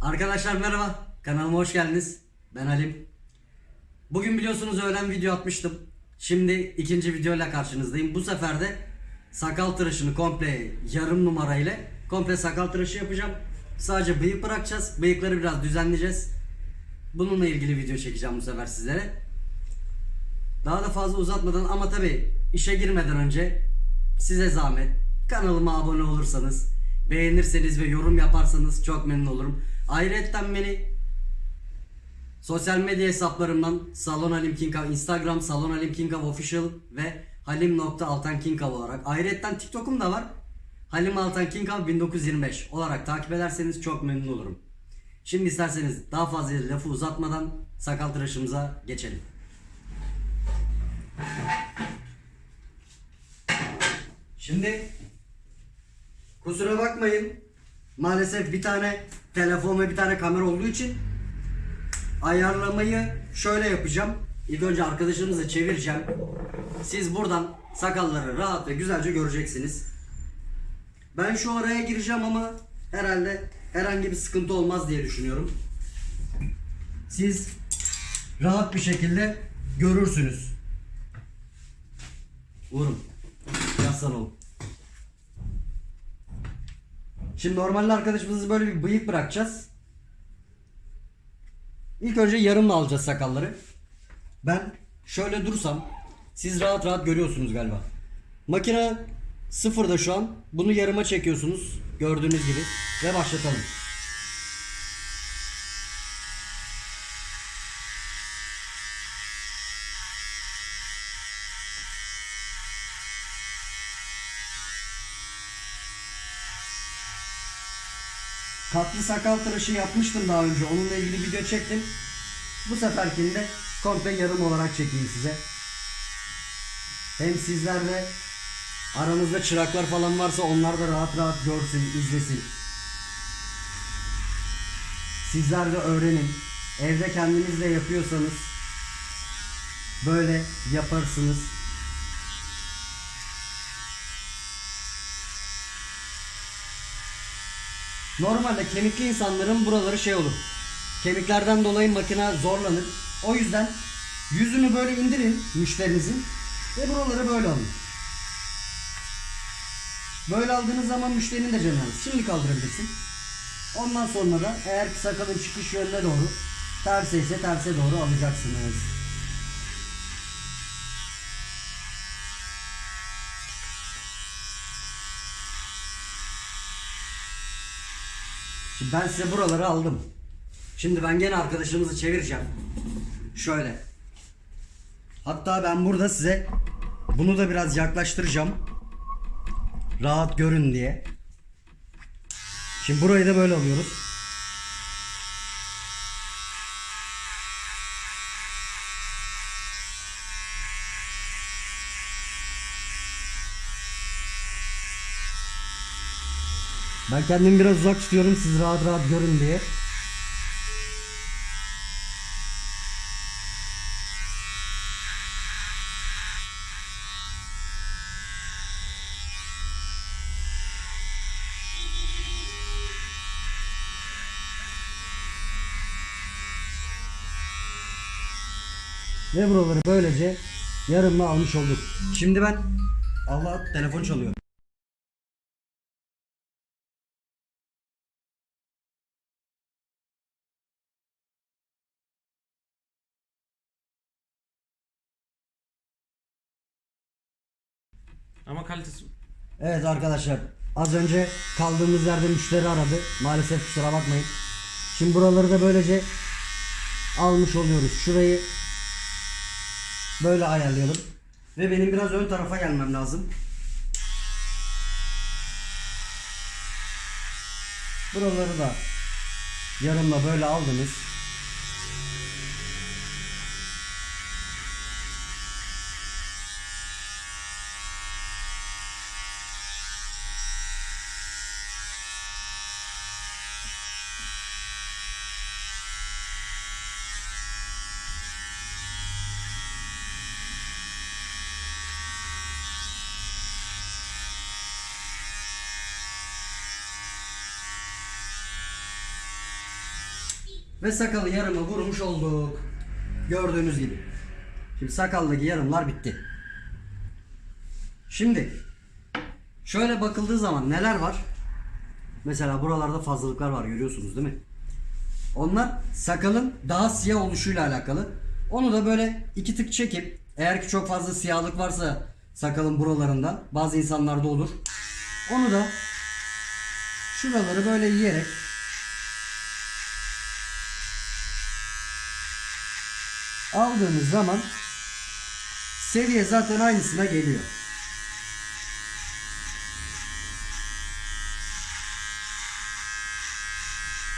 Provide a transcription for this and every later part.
Arkadaşlar merhaba. Kanalıma hoş geldiniz. Ben Halim. Bugün biliyorsunuz öğlen video atmıştım. Şimdi ikinci videoyla karşınızdayım. Bu sefer de sakal tıraşını komple yarım numara ile komple sakal tıraşı yapacağım. Sadece bıyık bırakacağız. Bıyıkları biraz düzenleyeceğiz. Bununla ilgili video çekeceğim bu sefer sizlere. Daha da fazla uzatmadan ama tabi işe girmeden önce size zahmet kanalıma abone olursanız beğenirseniz ve yorum yaparsanız çok memnun olurum. Ayrıca beni sosyal medya hesaplarımdan Salon Halim Kinkav, Instagram Salon Halim Kinkav Official ve halim.altankinkav olarak ayrıca TikTok'um da var. Halim Altan Kinkav 1925 olarak takip ederseniz çok memnun olurum. Şimdi isterseniz daha fazla lafı uzatmadan sakal tıraşımıza geçelim. Şimdi kusura bakmayın. Maalesef bir tane telefon ve bir tane kamera olduğu için ayarlamayı şöyle yapacağım. İlk önce arkadaşınızı çevireceğim. Siz buradan sakalları rahat ve güzelce göreceksiniz. Ben şu araya gireceğim ama herhalde herhangi bir sıkıntı olmaz diye düşünüyorum. Siz rahat bir şekilde görürsünüz. Vurun. Yaslan oğlum. Şimdi normalde arkadaşımızı böyle bir bıyık bırakacağız. İlk önce yarımla alacağız sakalları. Ben şöyle dursam siz rahat rahat görüyorsunuz galiba. Makine sıfırda şu an. Bunu yarıma çekiyorsunuz. Gördüğünüz gibi. Ve başlatalım. Katlı sakal tıraşı yapmıştım daha önce. Onunla ilgili video çektim. Bu seferkinde komple yarım olarak çekeyim size. Hem sizler de aranızda çıraklar falan varsa onlar da rahat rahat görsün, izlesin. Sizler de öğrenin. Evde kendiniz de yapıyorsanız böyle yaparsınız. Normalde kemikli insanların buraları şey olur. Kemiklerden dolayı makine zorlanır. O yüzden yüzünü böyle indirin müşterinizin ve buraları böyle alın. Böyle aldığınız zaman müşterinin de canı alır. Şimdi kaldırabilirsin. Ondan sonra da eğer sakalın çıkış yönüne doğru terse ise terse doğru alacaksınız. Ben size buraları aldım. Şimdi ben gene arkadaşımızı çevireceğim. Şöyle. Hatta ben burada size bunu da biraz yaklaştıracağım. Rahat görün diye. Şimdi burayı da böyle alıyoruz. Ben kendimi biraz uzak tutuyorum siz rahat rahat görün diye. Ve buraları böylece yarımla almış olduk. Şimdi ben Allah telefon çalıyor. Ama kalitesi Evet arkadaşlar az önce kaldığımız yerde müşteri aradı. Maalesef kusura bakmayın. Şimdi buraları da böylece almış oluyoruz. Şurayı böyle ayarlayalım. Ve benim biraz ön tarafa gelmem lazım. Buraları da yarımla böyle aldınız. Ve sakalı yarımı vurmuş olduk. Gördüğünüz gibi. Şimdi sakaldaki yarımlar bitti. Şimdi şöyle bakıldığı zaman neler var? Mesela buralarda fazlalıklar var görüyorsunuz değil mi? Onlar sakalın daha siyah oluşuyla alakalı. Onu da böyle iki tık çekip eğer ki çok fazla siyahlık varsa sakalın buralarında bazı insanlarda olur. Onu da şuraları böyle yiyerek aldığımız zaman seviye zaten aynısına geliyor.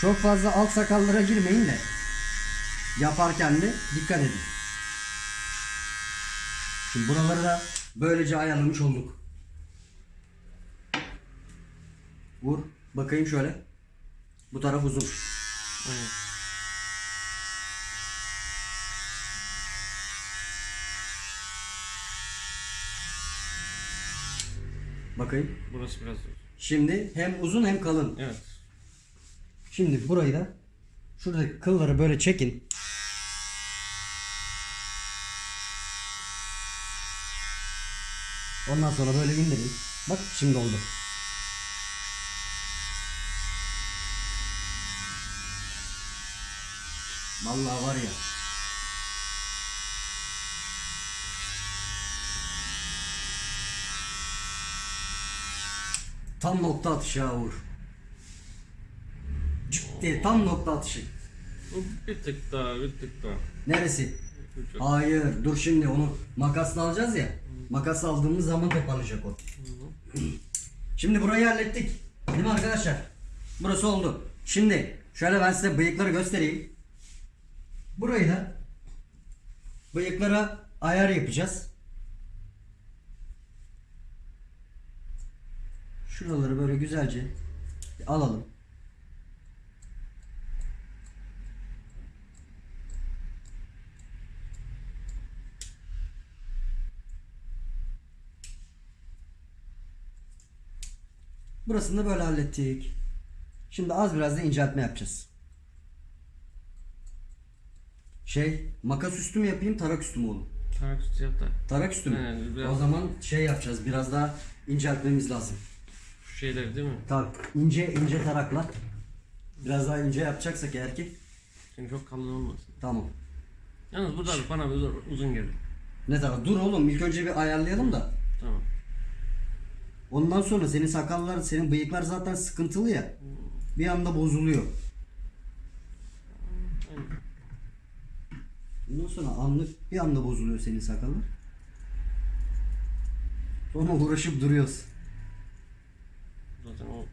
Çok fazla alt sakallara girmeyin de yaparken de dikkat edin. Şimdi buraları da böylece ayarlamış olduk. Vur. Bakayım şöyle. Bu taraf uzun. Bakayım. Burası biraz zor. Şimdi hem uzun hem kalın. Evet. Şimdi burayı da şuradaki kılları böyle çekin. Ondan sonra böyle indirin. Bak şimdi oldu. Vallahi var ya. Tam nokta atışı ha Uğur. Cık diye tam nokta atışı. Bir tık daha, bir tık daha. Neresi? Hayır dur şimdi onu makasla alacağız ya. Makas aldığımız zaman toparlayacak o. Şimdi burayı hallettik. Değil mi arkadaşlar? Burası oldu. Şimdi şöyle ben size bıyıkları göstereyim. Burayı da bıyıklara ayar yapacağız. Şuraları böyle güzelce alalım. Burasını da böyle hallettik. Şimdi az biraz da inceltme yapacağız. Şey, makas üstü mü yapayım, tarak üstü mü oğlum? Tarak üstü yap da. Tarak üstü mü? Biraz- O zaman şey yapacağız, biraz daha inceltmemiz lazım. Şeyleri değil mi? Tabii, ince ince tarakla. Biraz daha ince yapacaksak ki, Şimdi çok kalın olmasın. tamam. Yalnız burada bana bir uzun geldi. Ne taraf? Dur oğlum, ilk önce bir ayarlayalım da. Tamam. Ondan sonra senin sakallar, senin bıyıklar zaten sıkıntılı ya. Bir anda bozuluyor. Ondan sonra anlık bir anda bozuluyor senin sakallar. Sonra uğraşıp duruyoruz. Zaten o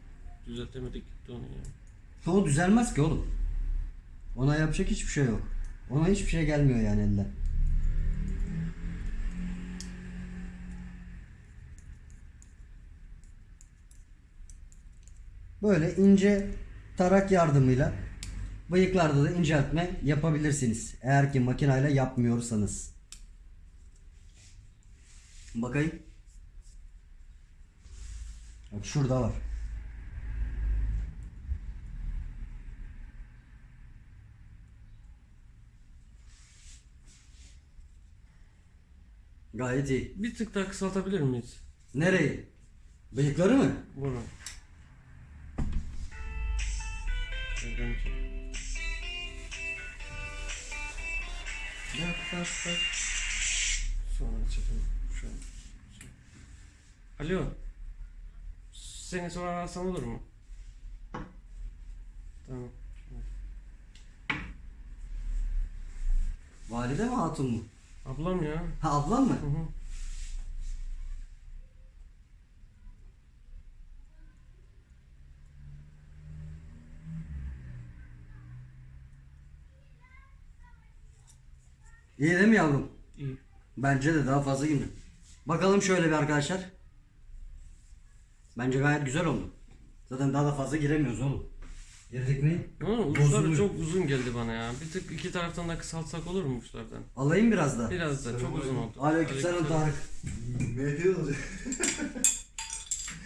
düzeltemedik gitti onu ya. O düzelmez ki oğlum. Ona yapacak hiçbir şey yok. Ona hiçbir şey gelmiyor yani elden. Böyle ince tarak yardımıyla bıyıklarda da inceltme yapabilirsiniz. Eğer ki makinayla yapmıyorsanız. Bakayım. Bak şurada var. Gayet iyi. Bir tık daha kısaltabilir miyiz? Nereyi? Bıyıkları mı? Bunu. Çek. Sonra çekelim. Alo. Seni sonra arasam olur mu? Tamam. Valide mi hatun mu? Ablam ya. Ha ablan mı? Hı hı. İyi değil mi yavrum? İyi. Bence de daha fazla gibi. Bakalım şöyle bir arkadaşlar. Bence gayet güzel oldu. Zaten daha da fazla giremiyoruz oğlum. Girdik mi? Ama uçları çok uzun geldi bana ya. Bir tık iki taraftan da kısaltsak olur mu uçlardan? Alayım biraz da. Biraz da çok uzun oldu. Aleykümselam Tarık. Ne diyorsun?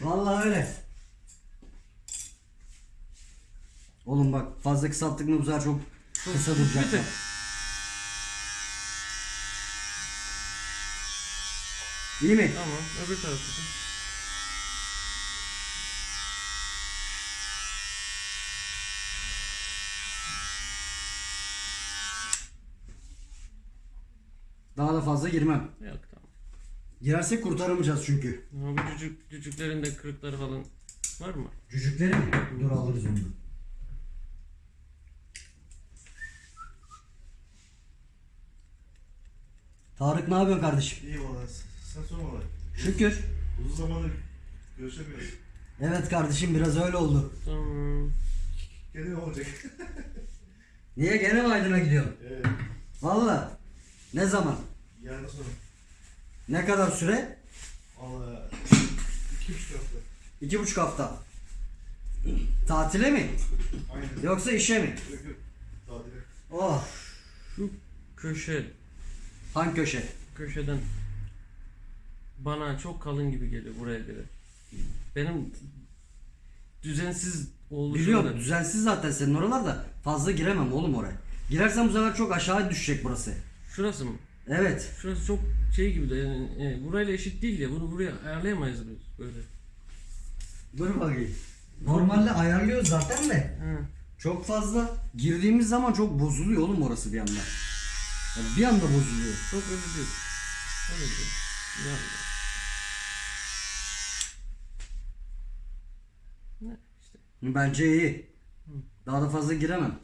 Vallahi öyle. Oğlum bak fazla kısalttık mı bu sefer çok Kısa Bir duracaklar. tık. İyi mi? Tamam. Öbür tarafı. da. Daha da fazla girmem. Yok tamam. Girersek kurtaramayacağız çünkü. Ama bu cücük, cücüklerin de kırıkları falan var mı? Cücükleri mi? Dur alırız onu. Tarık ne yapıyorsun kardeşim? İyi valla. Sen sorma valla. Şükür. Uzun zamandır görüşemiyoruz. Evet kardeşim biraz öyle oldu. Tamam. Gene ne olacak? Niye gene mi Aydın'a gidiyorsun? evet. Valla. Ne zaman? Yarın sonra. Ne kadar süre? Valla. İki buçuk hafta. İki buçuk hafta. Tatile mi? Aynen. Yoksa işe mi? Yok yok. Tatile. Oh. Şu köşe, Hangi köşe? köşeden bana çok kalın gibi geliyor buraya göre. Benim düzensiz oluşumda. Biliyorum düzensiz zaten senin oralarda. Fazla giremem oğlum oraya. Girersen bu sefer çok aşağı düşecek burası. Şurası mı? Evet. Şurası çok şey gibi de yani, e, burayla eşit değil ya. Bunu buraya ayarlayamayız biz böyle. Dur bakayım. Normalde ayarlıyoruz zaten de. Ha. Çok fazla girdiğimiz zaman çok bozuluyor oğlum orası bir anda. Yani bir anda bozuluyor. Çok öyle değil. Öyle değil. Yani. Ne işte. Bence iyi. Daha da fazla giremem.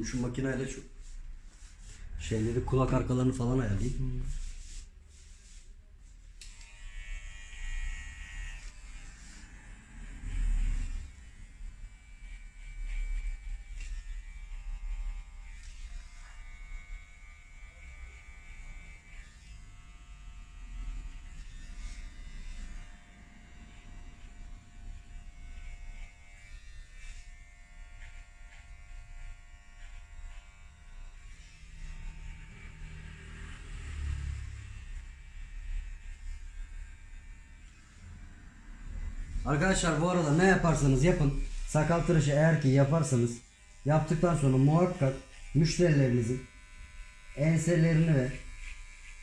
Şimdi şu makineyle şu şeyleri kulak arkalarını falan ayarlayayım. Arkadaşlar bu arada ne yaparsanız yapın. Sakal tıraşı eğer ki yaparsanız yaptıktan sonra muhakkak müşterilerinizin enselerini ve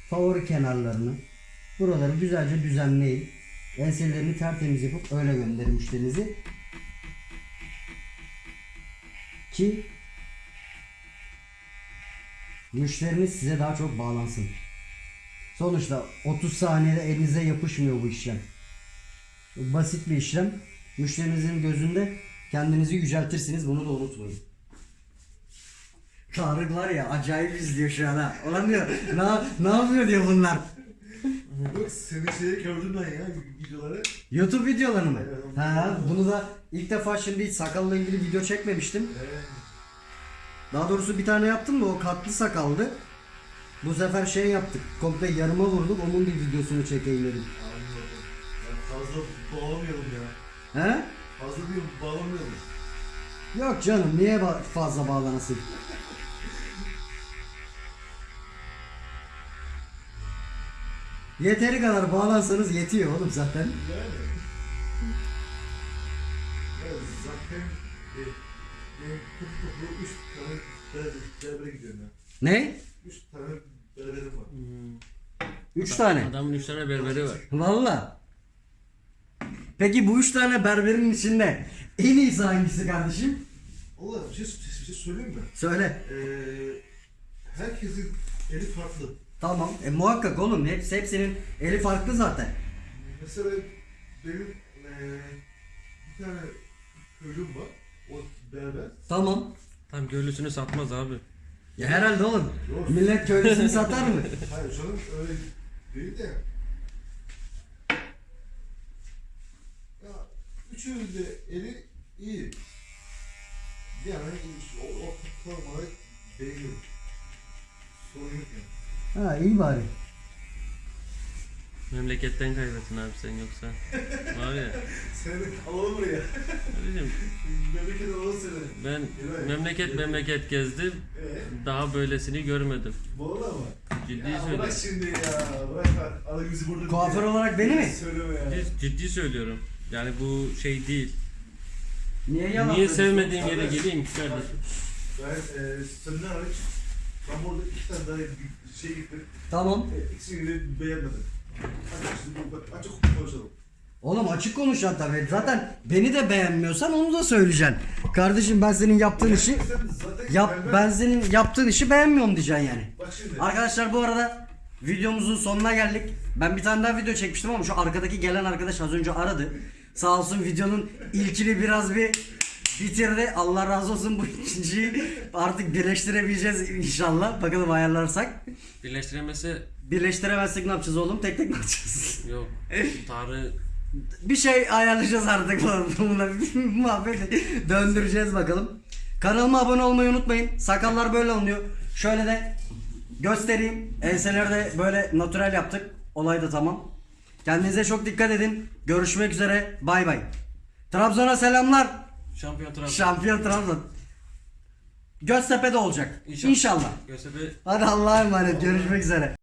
favori kenarlarını buraları güzelce düzenleyin. Enselerini tertemiz yapıp öyle gönderin müşterinizi. Ki müşteriniz size daha çok bağlansın. Sonuçta 30 saniyede elinize yapışmıyor bu işlem. Basit bir işlem. Müşterinizin gözünde kendinizi yüceltirsiniz. Bunu da unutmayın. Tarık var ya acayip izliyor şu an ha. Ulan diyor ne, ne yapıyor diyor bunlar. Yok senin şeyi gördüm ben ya videoları. YouTube videoları mı? Evet, Ha, bunu da ilk defa şimdi hiç sakalla ilgili video çekmemiştim. Evet. Daha doğrusu bir tane yaptım da o katlı sakaldı. Bu sefer şey yaptık. Komple yarıma vurduk. Onun bir videosunu çekeyim dedim. Fazla bağlamayalım ya. He? Fazla diyorum bağlamayalım. Yok canım niye ba- fazla bağlanasın? Yeteri kadar bağlansanız yetiyor oğlum zaten. Yani. Ya zaten e, toplu üç tane berber- berbere gidiyorum ya. Ne? Üç tane berberim var. Üç tane. Adamın üç tane berberi var. Valla. Peki bu üç tane berberin içinde en iyisi hangisi kardeşim? Allah bir şey, bir şey söyleyeyim mi? Söyle. Ee, herkesin eli farklı. Tamam. E muhakkak oğlum. Hepsi, hepsinin eli farklı zaten. Mesela benim eee bir tane köylüm var. O berber. Tamam. Tam göğlüsünü satmaz abi. Ya herhalde oğlum. Yok. Millet köylüsünü satar mı? Hayır canım öyle değil de. Ya üçünün de eli iyi. Yani o, o formayı beğeniyorum. Sorun yok yani. Ha iyi bari. Memleketten kaybettin abi sen yoksa. Var ya. Seni alalım buraya. Abicim Memleket alalım seni. ben Evet. memleket memleket gezdim. Ee, Daha böylesini görmedim. Valla mı? Ciddi Ya söylüyorum. bırak şimdi ya. Bırak bak. Alın bizi burada. Kuaför olarak beni mi? Söyleme ya. Ciddi, ciddi söylüyorum. Yani bu şey değil. Niye yalan Niye sevmediğim yere geleyim ki kardeşim? Ben e, senden hariç ben burada iki tane daha bir şey gittim. Tamam. E, ikisini de beğenmedim. Açık, şimdi bak, açık konuşalım. Oğlum açık konuşacaksın tabii. Zaten beni de beğenmiyorsan onu da söyleyeceksin. Kardeşim ben senin yaptığın işi yap ben senin yaptığın işi beğenmiyorum diyeceksin yani. Arkadaşlar bu arada videomuzun sonuna geldik. Ben bir tane daha video çekmiştim ama şu arkadaki gelen arkadaş az önce aradı. Sağ olsun videonun ilkini biraz bir bitirdi. Allah razı olsun bu ikinciyi artık birleştirebileceğiz inşallah. Bakalım ayarlarsak. Birleştiremese Birleştiremezsek ne yapacağız oğlum? Tek tek mi yapacağız? yok. Tarık bir şey ayarlayacağız artık bununla muhabbeti döndüreceğiz bakalım. Kanalıma abone olmayı unutmayın. Sakallar böyle alınıyor. Şöyle de göstereyim. Enseleri de böyle natürel yaptık. Olay da tamam. Kendinize çok dikkat edin. Görüşmek üzere. Bay bay. Trabzon'a selamlar. şampiyon Trabzon. Şampiyon Trabzon. Göztepe'de olacak. İnşallah. İnşallah. Göztepe Hadi Allah'a emanet. Görüşmek üzere.